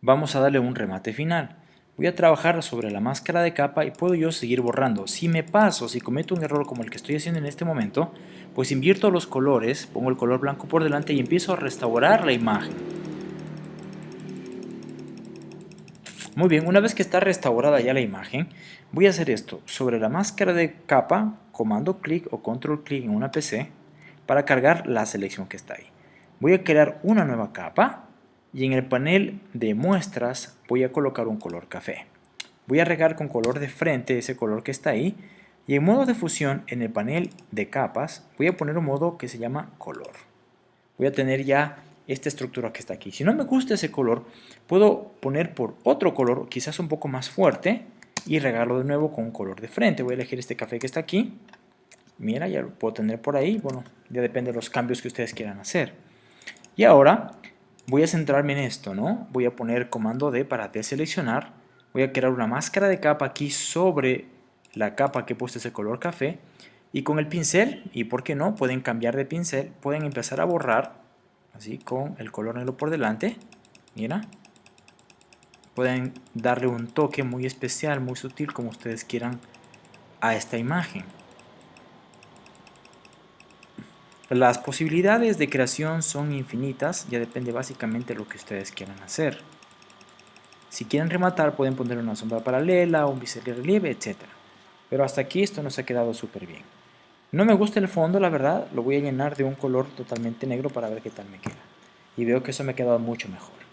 vamos a darle un remate final. Voy a trabajar sobre la máscara de capa y puedo yo seguir borrando. Si me paso, si cometo un error como el que estoy haciendo en este momento, pues invierto los colores, pongo el color blanco por delante y empiezo a restaurar la imagen. Muy bien, una vez que está restaurada ya la imagen, voy a hacer esto. Sobre la máscara de capa, comando clic o control clic en una PC para cargar la selección que está ahí. Voy a crear una nueva capa y en el panel de muestras voy a colocar un color café. Voy a regar con color de frente ese color que está ahí y en modo de fusión en el panel de capas voy a poner un modo que se llama color. Voy a tener ya esta estructura que está aquí. Si no me gusta ese color, puedo poner por otro color, quizás un poco más fuerte, y regarlo de nuevo con un color de frente. Voy a elegir este café que está aquí. Mira, ya lo puedo tener por ahí. Bueno, ya depende de los cambios que ustedes quieran hacer. Y ahora voy a centrarme en esto, ¿no? Voy a poner comando D para deseleccionar. Voy a crear una máscara de capa aquí sobre la capa que he puesto ese color café. Y con el pincel, y por qué no, pueden cambiar de pincel, pueden empezar a borrar, así con el color negro por delante. Mira. Pueden darle un toque muy especial, muy sutil, como ustedes quieran a esta imagen. Las posibilidades de creación son infinitas, ya depende básicamente de lo que ustedes quieran hacer. Si quieren rematar pueden poner una sombra paralela, un relieve, etc. Pero hasta aquí esto nos ha quedado súper bien. No me gusta el fondo, la verdad, lo voy a llenar de un color totalmente negro para ver qué tal me queda. Y veo que eso me ha quedado mucho mejor.